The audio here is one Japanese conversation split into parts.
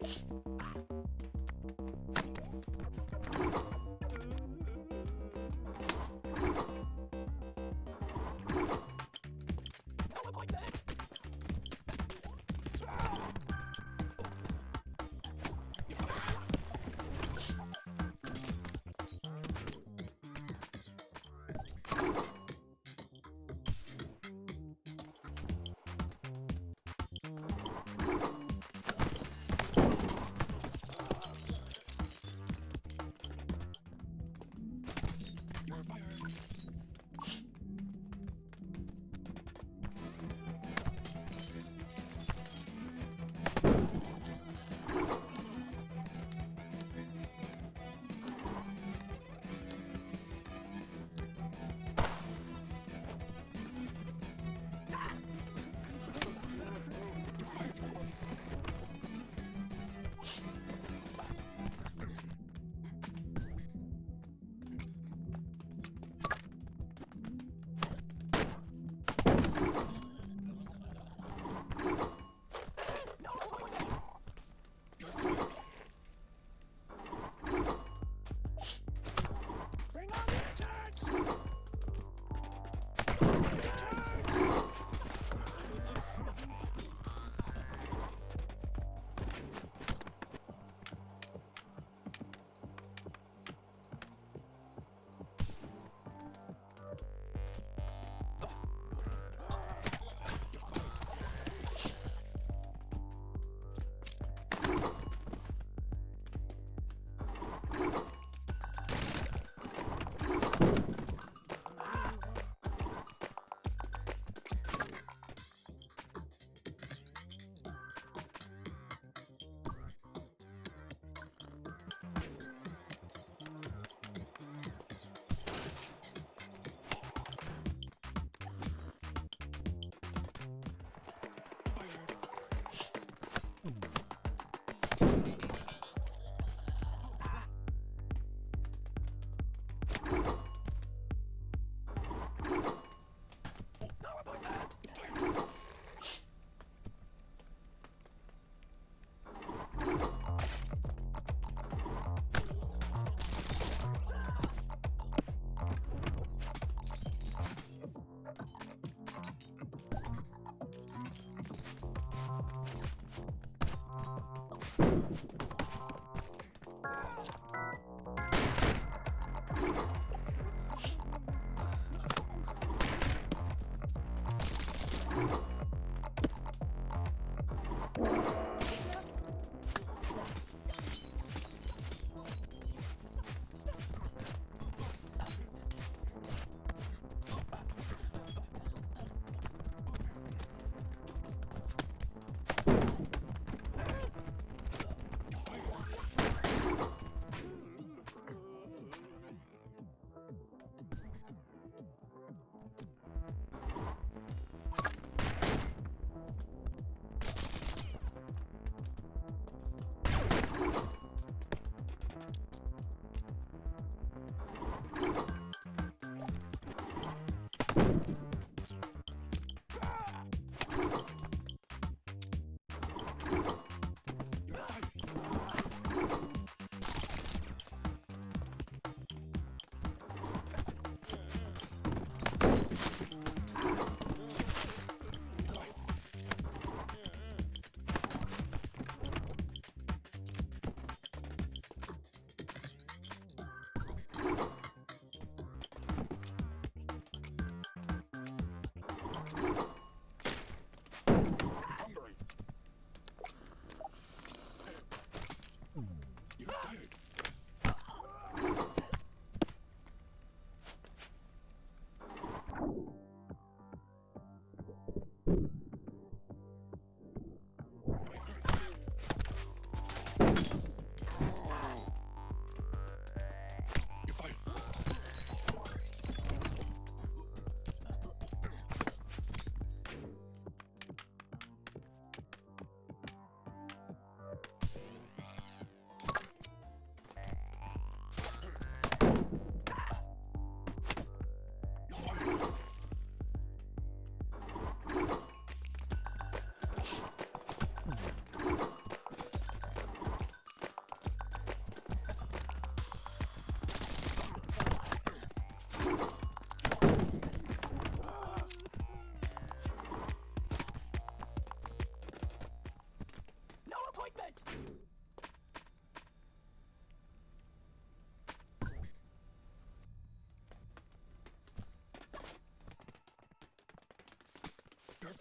you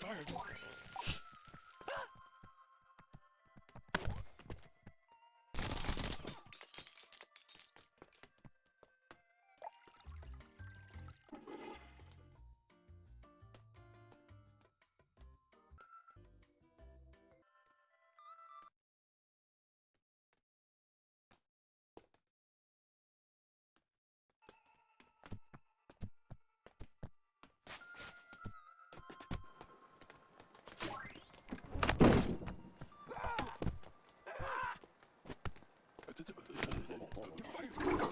fire. Fight!